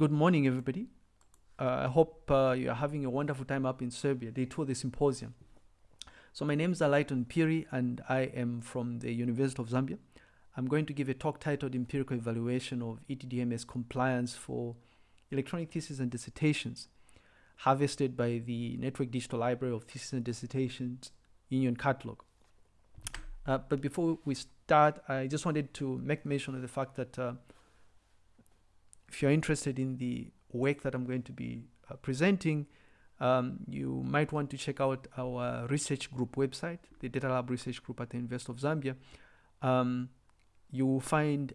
Good morning, everybody. Uh, I hope uh, you are having a wonderful time up in Serbia. Day two of the symposium. So my name is Lighton Phiri, and I am from the University of Zambia. I'm going to give a talk titled Empirical Evaluation of ETDMS Compliance for Electronic Theses and Dissertations, harvested by the Network Digital Library of Theses and Dissertations Union Catalog. Uh, but before we start, I just wanted to make mention of the fact that uh, if you're interested in the work that I'm going to be uh, presenting, um, you might want to check out our research group website, the Data Lab Research Group at the University of Zambia. Um, you will find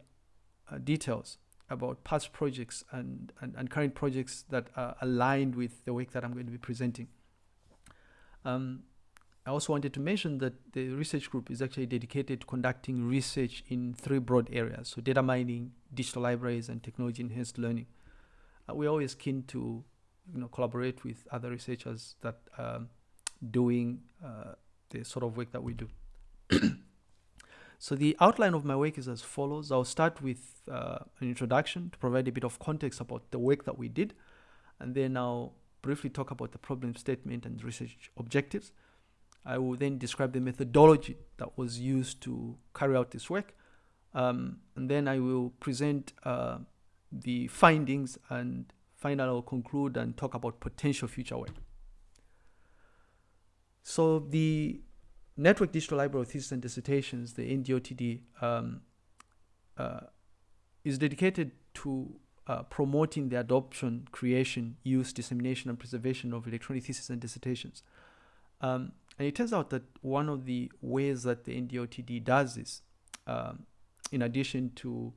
uh, details about past projects and, and, and, current projects that are aligned with the work that I'm going to be presenting. Um, I also wanted to mention that the research group is actually dedicated to conducting research in three broad areas, so data mining, digital libraries, and technology enhanced learning. Uh, we're always keen to you know, collaborate with other researchers that are doing uh, the sort of work that we do. so the outline of my work is as follows. I'll start with uh, an introduction to provide a bit of context about the work that we did, and then I'll briefly talk about the problem statement and research objectives. I will then describe the methodology that was used to carry out this work. Um, and then I will present uh, the findings and finally I'll conclude and talk about potential future work. So the Network Digital Library of Theses and Dissertations, the NDLTD, um, uh, is dedicated to uh, promoting the adoption, creation, use, dissemination, and preservation of electronic theses and dissertations. Um, and it turns out that one of the ways that the NDLTD does this, um, in addition to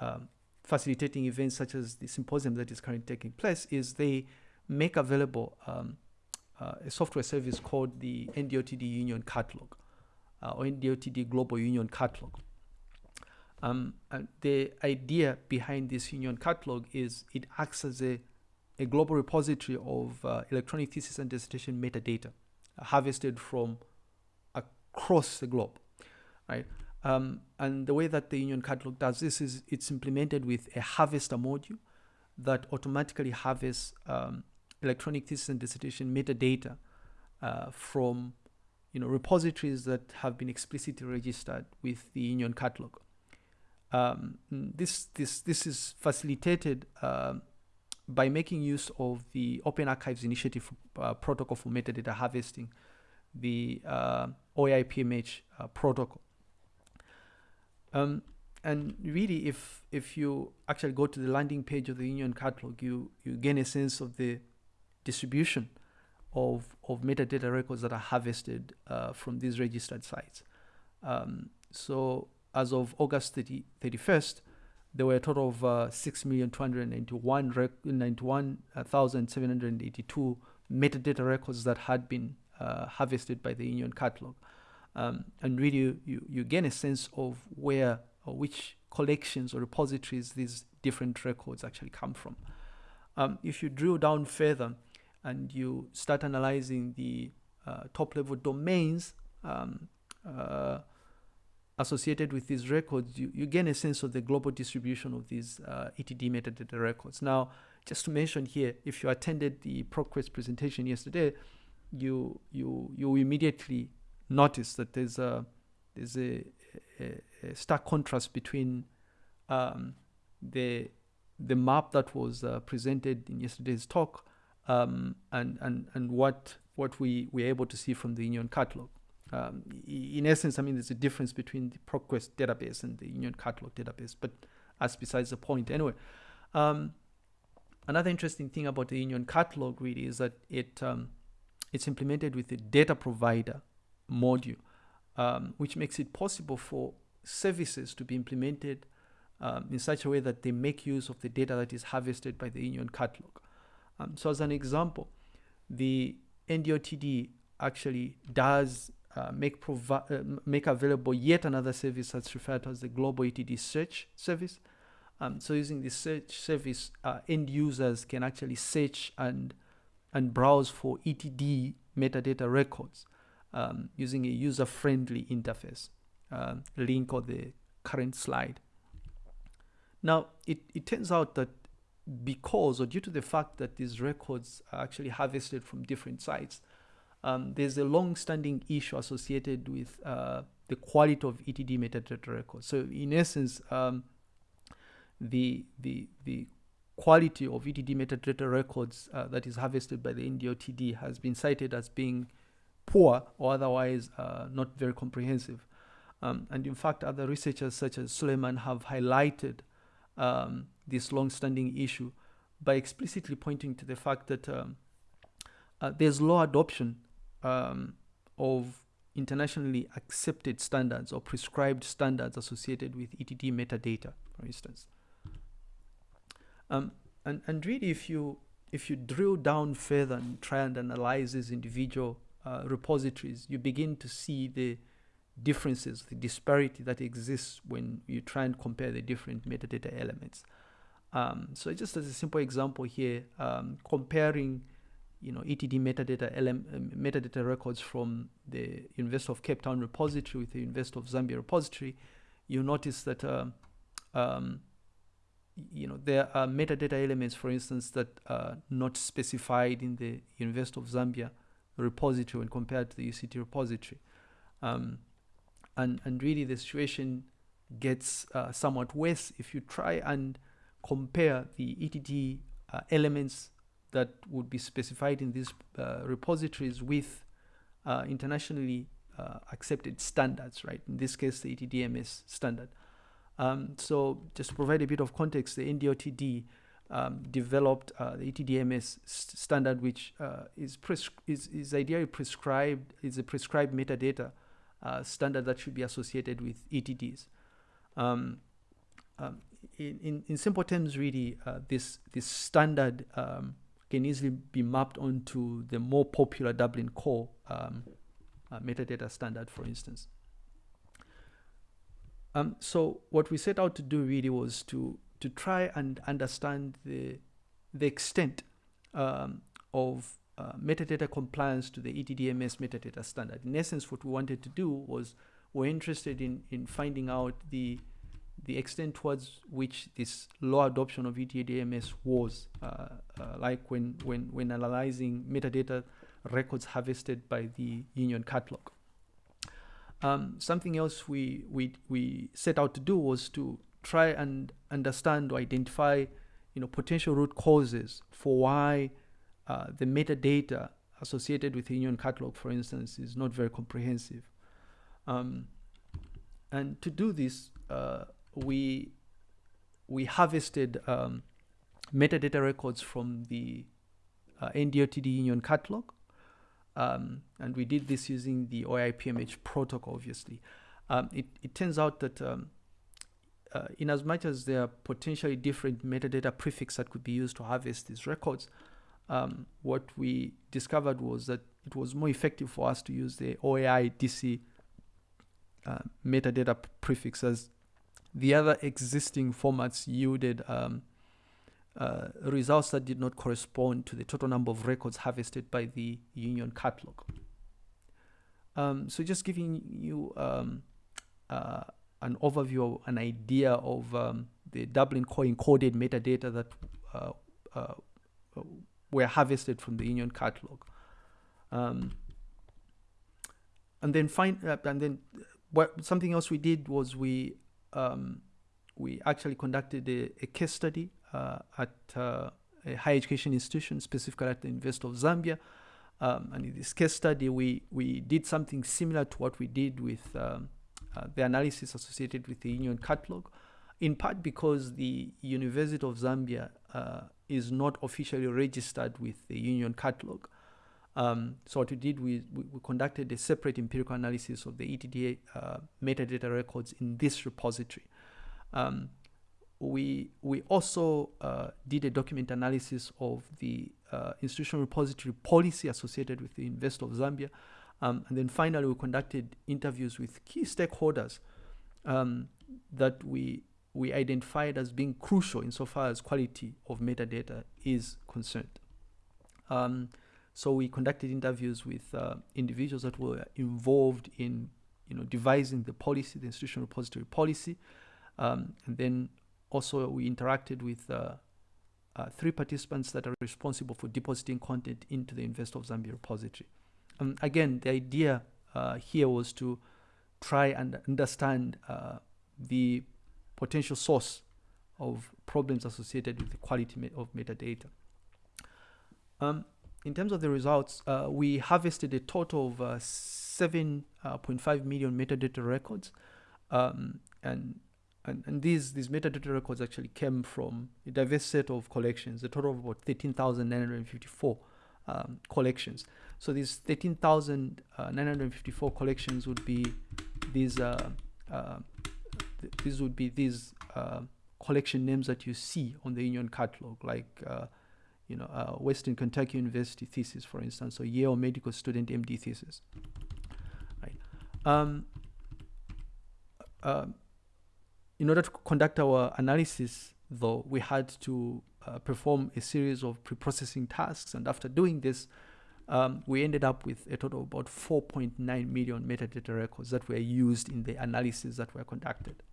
um, facilitating events such as the symposium that is currently taking place, is they make available um, uh, a software service called the NDLTD Union Catalog uh, or NDLTD Global Union Catalog. Um, the idea behind this Union Catalog is it acts as a, a global repository of uh, electronic thesis and dissertation metadata harvested from across the globe, right? Um, and the way that the Union Catalog does this is it's implemented with a harvester module that automatically harvests um, electronic thesis and dissertation metadata uh, from you know repositories that have been explicitly registered with the Union Catalog. Um, this this this is facilitated uh, by making use of the Open Archives Initiative uh, protocol for metadata harvesting, the uh, OAI-PMH uh, protocol. Um, and really, if if you actually go to the landing page of the Union Catalog, you you gain a sense of the distribution of of metadata records that are harvested uh, from these registered sites. Um, so as of August 30, 31st, there were a total of uh, 6,291,782 metadata records that had been uh, harvested by the Union Catalog. Um, and really, you, you, gain a sense of where or which collections or repositories these different records actually come from. Um, if you drill down further and you start analyzing the uh, top level domains, um, uh, associated with these records, you, you gain a sense of the global distribution of these uh, ETD metadata records. Now, just to mention here, if you attended the ProQuest presentation yesterday, you you you immediately notice that there's a there's a, a, a stark contrast between um, the the map that was uh, presented in yesterday's talk um, and and and what what we were able to see from the Union catalog. Um, in essence, I mean, there's a difference between the ProQuest database and the Union Catalog database, but that's besides the point. Anyway, um, another interesting thing about the Union Catalog really is that it um, it's implemented with a data provider module, um, which makes it possible for services to be implemented um, in such a way that they make use of the data that is harvested by the Union Catalog. Um, so as an example, the NDLTD actually does uh, make, uh, make available yet another service that's referred to as the Global ETD Search Service. Um, so using this search service, uh, end users can actually search and and browse for ETD metadata records um, using a user-friendly interface. Um, link on the current slide. Now, it, it turns out that because or due to the fact that these records are actually harvested from different sites, um, there's a long-standing issue associated with uh, the quality of ETD metadata records. So in essence, um, the, the, the quality of ETD metadata records uh, that is harvested by the NDLTD has been cited as being poor or otherwise uh, not very comprehensive. Um, and in fact, other researchers such as Suleiman have highlighted um, this long-standing issue by explicitly pointing to the fact that um, uh, there's low adoption um, of internationally accepted standards or prescribed standards associated with ETD metadata, for instance. Um, and, and really, if you, if you drill down further and try and analyze these individual uh, repositories, you begin to see the differences, the disparity that exists when you try and compare the different metadata elements. Um, so just as a simple example here, um, comparing you know, ETD metadata, LM, um, metadata records from the University of Cape Town repository with the University of Zambia repository, you notice that um, um, you know there are metadata elements, for instance, that are not specified in the University of Zambia repository when compared to the UCT repository. Um, and, and really the situation gets uh, somewhat worse if you try and compare the ETD uh, elements that would be specified in these uh, repositories with uh, internationally uh, accepted standards, right? In this case, the ETDMS standard. Um, so just to provide a bit of context, the NDLTD um, developed uh, the ETDMS st standard, which uh, is, is, is ideally prescribed, is a prescribed metadata uh, standard that should be associated with ETDs. Um, um, in, in, in, simple terms, really, this, this standard um, can easily be mapped onto the more popular Dublin core um, uh, metadata standard, for instance. Um, so what we set out to do really was to to try and understand the the extent um, of uh, metadata compliance to the ETDMS metadata standard. In essence, what we wanted to do was we're interested in in finding out the the extent towards which this low adoption of ETDMS was, uh, uh, like when, when, when analyzing metadata records harvested by the union catalog. Um, something else we, we, we set out to do was to try and understand or identify you know, potential root causes for why uh, the metadata associated with the union catalog, for instance, is not very comprehensive. Um, and to do this, uh, we we harvested um, metadata records from the uh, NDLTD Union catalog. Um, and we did this using the OAI-PMH protocol, obviously. Um, it, it, turns out that um, uh, in as much as there are potentially different metadata prefix that could be used to harvest these records, um, what we discovered was that it was more effective for us to use the OAI DC uh, metadata prefixes the other existing formats yielded um, uh, results that did not correspond to the total number of records harvested by the union catalog. Um, so just giving you um, uh, an overview, an idea of um, the Dublin core encoded metadata that uh, uh were harvested from the union catalog. Um, and then find, uh, and then what something else we did was we um, we actually conducted a, a case study uh, at uh, a higher education institution, specifically at the University of Zambia. Um, and in this case study, we, we did something similar to what we did with um, uh, the analysis associated with the Union Catalog, in part because the University of Zambia uh, is not officially registered with the Union Catalog. Um, so what we did, we, we, conducted a separate empirical analysis of the ETDA uh, metadata records in this repository. Um, we, we also uh, did a document analysis of the uh, institutional repository policy associated with the University of Zambia. Um, and then finally, we conducted interviews with key stakeholders um, that we, we identified as being crucial insofar as quality of metadata is concerned. So we conducted interviews with uh, individuals that were involved in, you know, devising the policy, the institutional repository policy, um, and then also we interacted with uh, uh, three participants that are responsible for depositing content into the University of Zambia repository. Um, again, the idea uh, here was to try and understand uh, the potential source of problems associated with the quality of metadata. Um, in terms of the results, uh, we harvested a total of uh, 7.5 uh, metadata records. Um, and, and, and these, these metadata records actually came from a diverse set of collections, a total of about 13,954 um, collections. So these 13,954 uh, collections would be these, uh, uh, th these would be these collection names that you see on the union catalog, like you know, uh, Western Kentucky University thesis, for instance, or Yale medical student MD thesis. Right. Um, uh, in order to conduct our analysis, though, we had to uh, perform a series of pre-processing tasks, and after doing this, um, we ended up with a total of about 4.9 million metadata records that were used in the analysis that were conducted.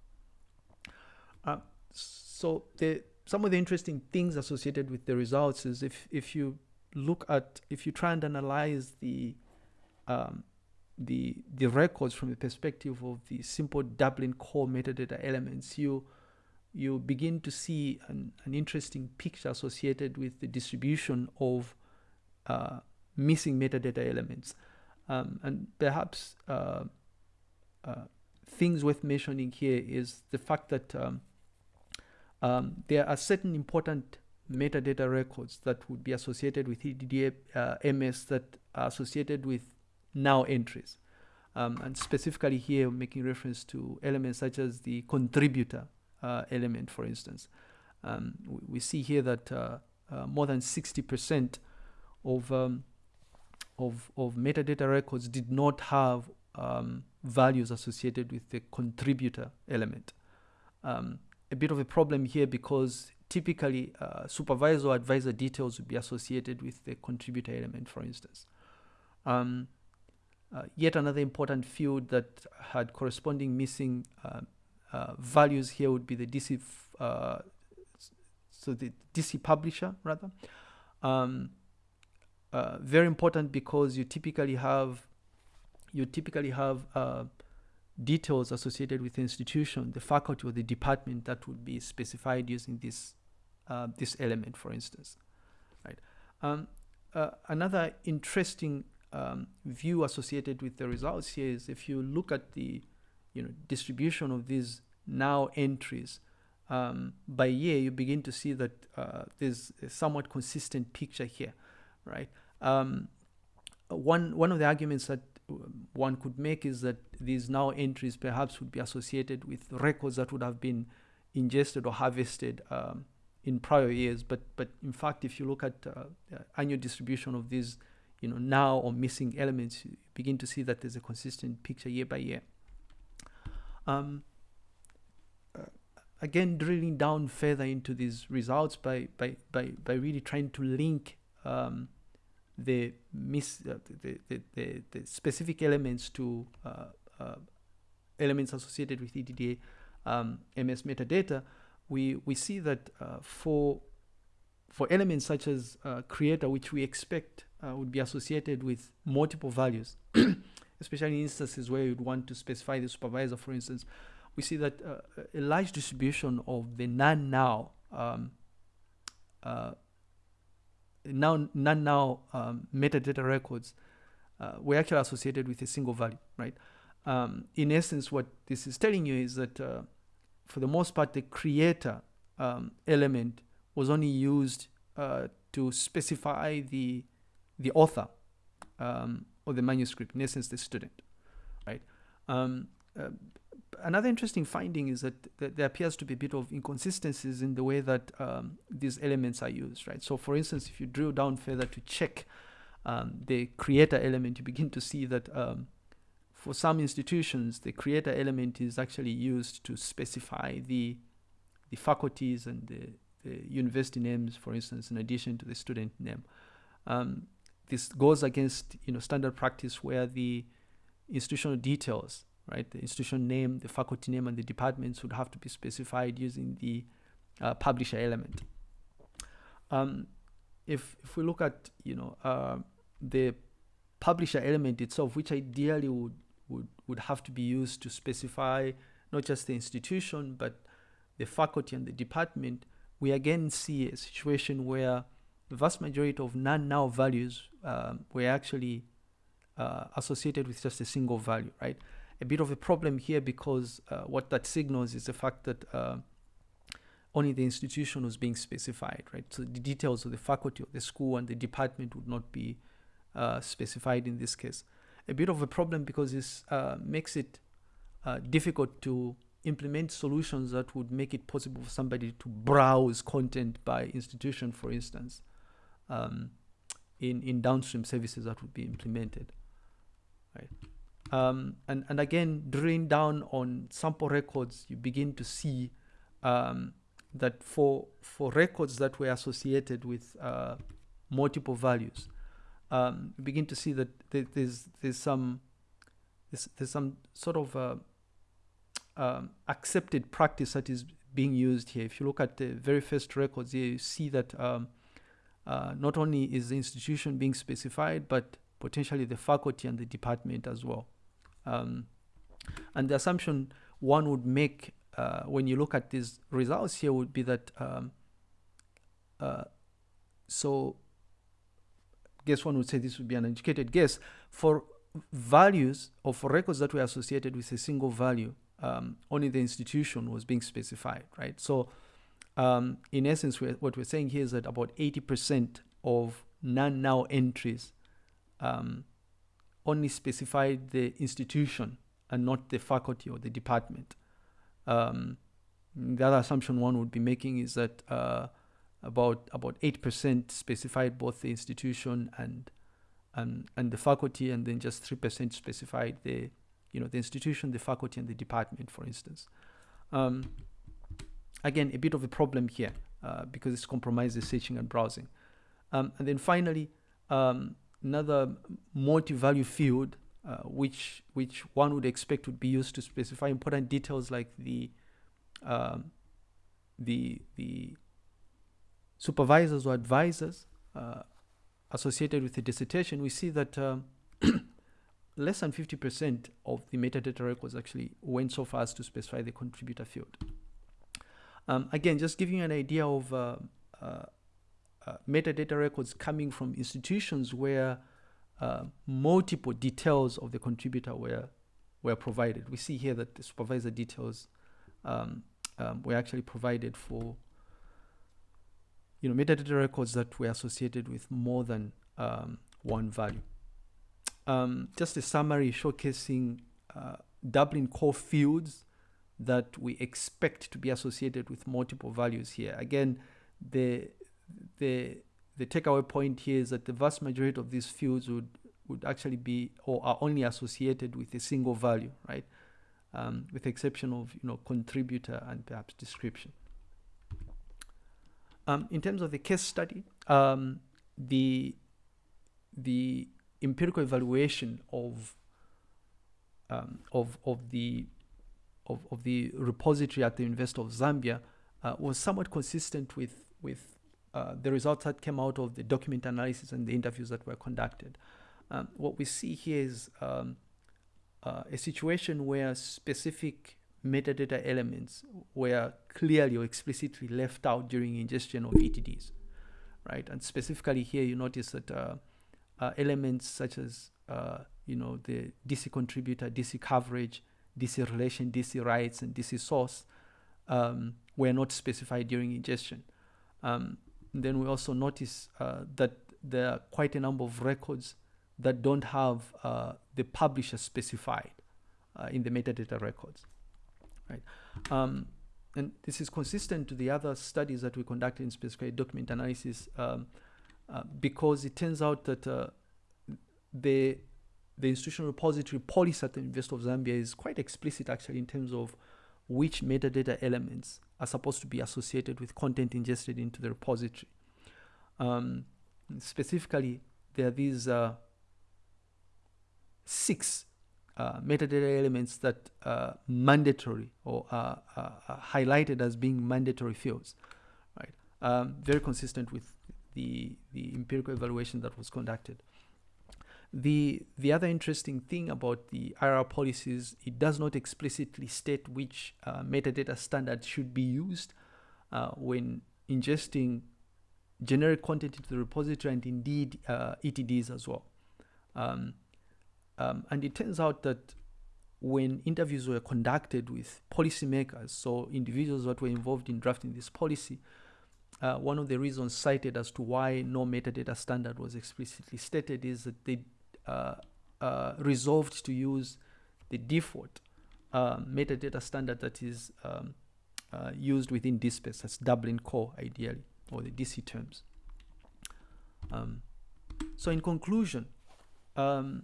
Uh, so the some of the interesting things associated with the results is if if you look at if you try and analyze the um, the the records from the perspective of the simple Dublin core metadata elements, you you begin to see an, an interesting picture associated with the distribution of uh, missing metadata elements. Um, and perhaps uh, uh, things worth mentioning here is the fact that um, um, there are certain important metadata records that would be associated with EDDA uh, MS that are associated with null entries. Um, and specifically here, making reference to elements such as the contributor uh, element, for instance. Um, we, we, see here that uh, uh more than 60% of, um, of, of metadata records did not have um, values associated with the contributor element. Um, a bit of a problem here because typically uh, supervisor or advisor details would be associated with the contributor element, for instance. Um, uh, yet another important field that had corresponding missing uh, uh values here would be the DC, uh, so the DC publisher rather. Um, uh, very important because you typically have you typically have details associated with the institution, the faculty or the department that would be specified using this uh, this element, for instance. Right. Um, uh, another interesting um, view associated with the results here is if you look at the you know distribution of these null entries um, by year, you begin to see that uh, there's a somewhat consistent picture here, right? Um, one one of the arguments that one could make is that these null entries perhaps would be associated with records that would have been ingested or harvested um, in prior years. But but in fact, if you look at uh, annual distribution of these, you know, null or missing elements, you begin to see that there's a consistent picture year by year. Um, uh, again, drilling down further into these results by by by by really trying to link um, the, mis, uh, the, the, the, the, specific elements to uh, uh, elements associated with EDDA um, MS metadata, we, we see that uh, for, for elements such as uh, creator, which we expect uh, would be associated with multiple values, especially in instances where you'd want to specify the supervisor, for instance, we see that a large distribution of the non-null um, null non-null um, metadata records uh, were actually associated with a single value, right? Um, in essence, what this is telling you is that uh, for the most part, the creator um, element was only used uh, to specify the the author um, of the manuscript, in essence, the student, right? Another interesting finding is that, that, there appears to be a bit of inconsistencies in the way that um, these elements are used, right? So for instance, if you drill down further to check um, the creator element, you begin to see that um, for some institutions, the creator element is actually used to specify the, the faculties and the, the university names, for instance, in addition to the student name. Um, this goes against you know standard practice where the institutional details right? The institution name, the faculty name, and the departments would have to be specified using the uh, publisher element. um, if if we look at you know uh, the publisher element itself, which ideally would would would have to be used to specify not just the institution but the faculty and the department, we again see a situation where the vast majority of non-null values um, were actually uh, associated with just a single value, right? A bit of a problem here because uh, what that signals is the fact that uh, only the institution was being specified, right? So the details of the faculty of the school and the department would not be uh, specified in this case. A bit of a problem because this uh, makes it uh, difficult to implement solutions that would make it possible for somebody to browse content by institution, for instance, um, in, in downstream services that would be implemented. Right. Um, and, and again, drilling down on sample records, you begin to see um, that for, for records that were associated with uh, multiple values, um, you begin to see that there's, there's, some, there's, there's some sort of uh, um, accepted practice that is being used here. If you look at the very first records here, you see that um, uh, not only is the institution being specified, but potentially the faculty and the department as well. Um, and the assumption one would make uh, when you look at these results here would be that um, uh, so guess one would say this would be an educated guess for values or for records that were associated with a single value um, only the institution was being specified, right? So um, in essence, we're, what we're saying here is that about 80% of non-null entries um, only specified the institution and not the faculty or the department. Um, the other assumption one would be making is that uh, about about 8% specified both the institution and, and, and the faculty, and then just 3% specified the you know, the institution, the faculty, and the department, for instance. Um, again, a bit of a problem here uh, because it's compromises searching and browsing. Um, and then finally, um, another multi-value field, uh, which which one would expect would be used to specify important details like the um, the the supervisors or advisors uh, associated with the dissertation. We see that um, less than 50% of the metadata records actually went so far as to specify the contributor field. Um, again, just giving you an idea of uh, uh, metadata records coming from institutions where uh, multiple details of the contributor were were provided. We see here that the supervisor details um, um, were actually provided for you know metadata records that were associated with more than um, one value um, just a summary showcasing uh, Dublin core fields that we expect to be associated with multiple values here. Again, the the the takeaway point here is that the vast majority of these fields would would actually be or are only associated with a single value, right? Um, with the exception of you know contributor and perhaps description. Um, in terms of the case study, um, the the empirical evaluation of um, of of the of, of the repository at the University of Zambia uh, was somewhat consistent with with uh, the results that came out of the document analysis and the interviews that were conducted. Um, what we see here is um, uh, a situation where specific metadata elements were clearly or explicitly left out during ingestion of ETDs, right? And specifically here, you notice that uh, uh, elements such as uh, you know the DC contributor, DC coverage, DC relation, DC rights, and DC source um, were not specified during ingestion. Um, then we also notice uh, that there are quite a number of records that don't have uh, the publisher specified uh, in the metadata records, right? Um, and this is consistent to the other studies that we conducted in specific document analysis um, uh, because it turns out that uh, the the institutional repository policy at the University of Zambia is quite explicit actually in terms of which metadata elements are supposed to be associated with content ingested into the repository. Um, specifically, there are these uh, six uh, metadata elements that are mandatory or are, are, highlighted as being mandatory fields. Right. um, very consistent with the, the empirical evaluation that was conducted. The, the other interesting thing about the IRR policies, it does not explicitly state which uh, metadata standard should be used uh, when ingesting generic content into the repository and indeed uh, ETDs as well. Um, um, and it turns out that when interviews were conducted with policymakers, so individuals that were involved in drafting this policy, uh, one of the reasons cited as to why no metadata standard was explicitly stated is that they resolved to use the default uh, metadata standard that is um, uh, used within DSpace, that's Dublin Core ideally, or the DC terms. Um, so in conclusion, um,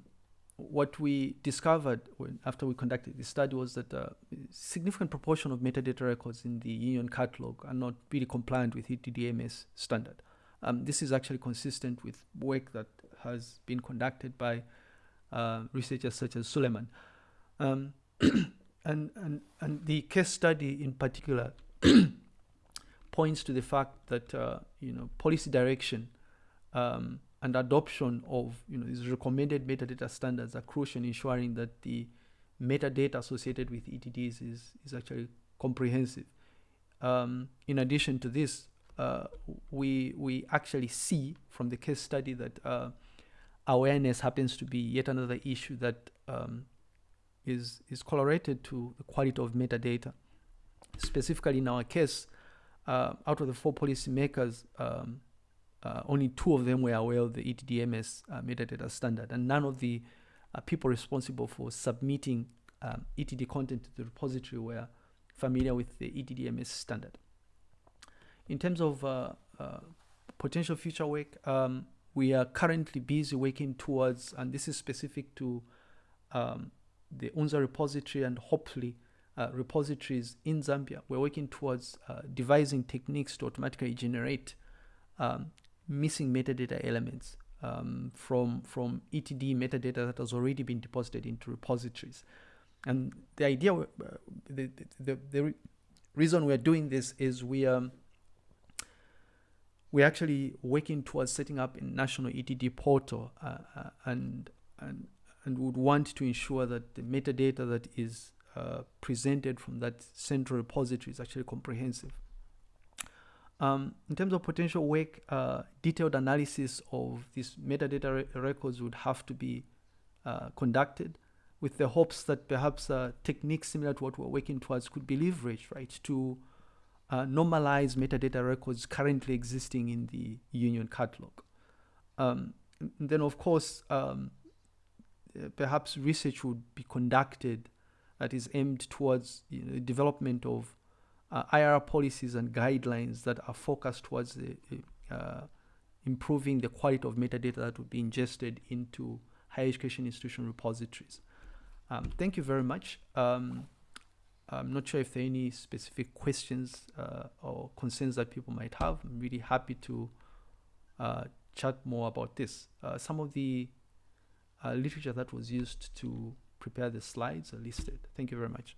what we discovered when, after we conducted this study was that a significant proportion of metadata records in the union catalog are not really compliant with ETDMS standard. Um, this is actually consistent with work that has been conducted by uh, researchers such as Suleiman. Um, and, and, and the case study in particular points to the fact that uh, you know policy direction um, and adoption of you know these recommended metadata standards are crucial in ensuring that the metadata associated with ETDs is, is actually comprehensive. Um, in addition to this, uh, we, we actually see from the case study that uh, awareness happens to be yet another issue that um, is is correlated to the quality of metadata. Specifically, in our case, uh, out of the four policymakers, um, uh, only two of them were aware of the ETDMS uh, metadata standard, and none of the uh, people responsible for submitting um, ETD content to the repository were familiar with the ETDMS standard. In terms of uh, uh, potential future work, um, we are currently busy working towards, and this is specific to um, the UNZA repository and hopefully uh, repositories in Zambia. We're working towards devising techniques to automatically generate um, missing metadata elements um, from, from ETD metadata that has already been deposited into repositories. And the idea, uh, the, the, the, re reason we're doing this is we are, um, we're actually working towards setting up a national ETD portal uh, uh, and, and, and would want to ensure that the metadata that is uh, presented from that central repository is actually comprehensive. Um, in terms of potential work, uh, detailed analysis of these metadata re records would have to be uh, conducted with the hopes that perhaps uh, techniques similar to what we're working towards could be leveraged, right, to uh, normalize metadata records currently existing in the union catalog. Um, then, of course, um, uh, perhaps research would be conducted that is aimed towards you know, development of uh, policies and guidelines that are focused towards the, uh, improving the quality of metadata that would be ingested into higher education institution repositories. Um, thank you very much. Um, I'm not sure if there are any specific questions uh, or concerns that people might have. I'm really happy to uh, chat more about this. Uh, some of the uh, literature that was used to prepare the slides are listed. Thank you very much.